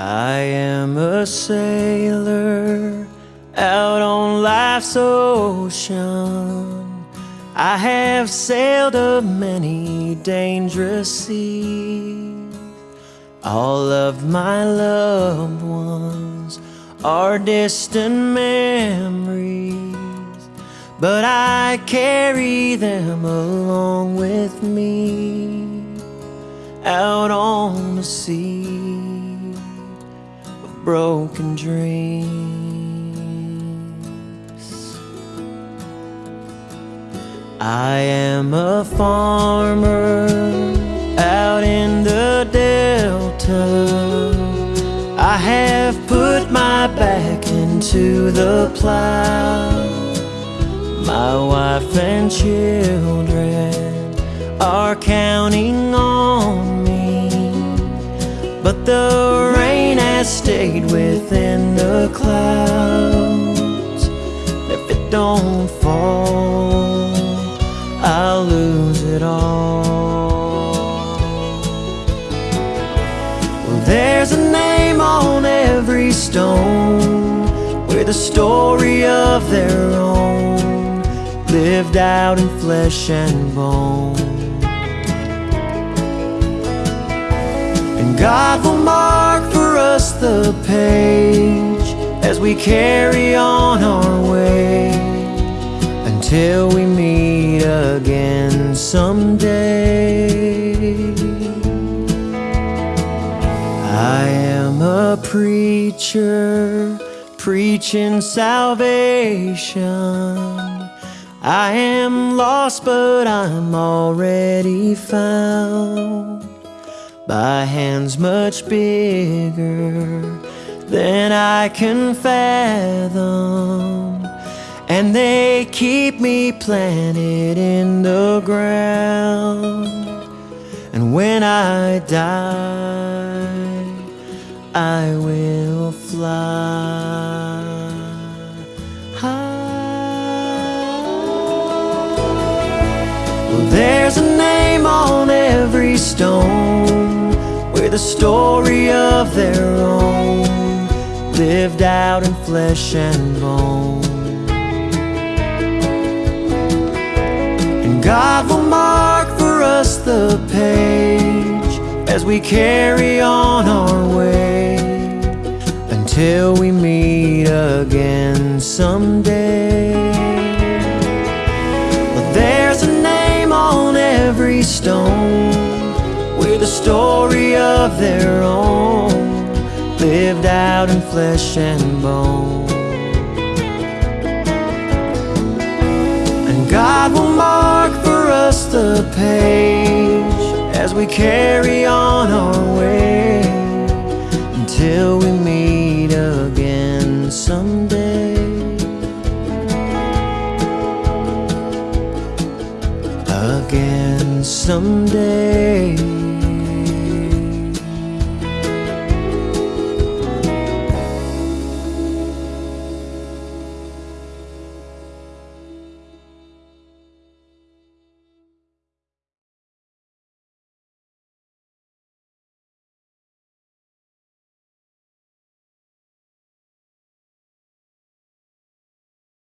I am a sailor out on life's ocean. I have sailed a many dangerous seas. All of my loved ones are distant memories but I carry them along with me out on the sea of broken dreams. I am a farmer out in the delta. I have put my back into the plow. My wife and children are counting on me, but the rain has stayed within the clouds. If it don't fall, I'll lose it all. Well, there's a name on every stone with a story of their own, lived out in flesh and bone. And God will mark for us the page as we carry on our way until we meet again someday. I am a preacher preaching salvation. I am lost, but I'm already found by hands much bigger than I can fathom. And they keep me planted in the ground. And when I die, I will fly there's a name on every stone with a story of their own, lived out in flesh and bone. And God will mark for us the page as we carry on our way until we meet again someday. Story of their own, lived out in flesh and bone. And God will mark for us the page as we carry on our way until we meet again someday. Again someday.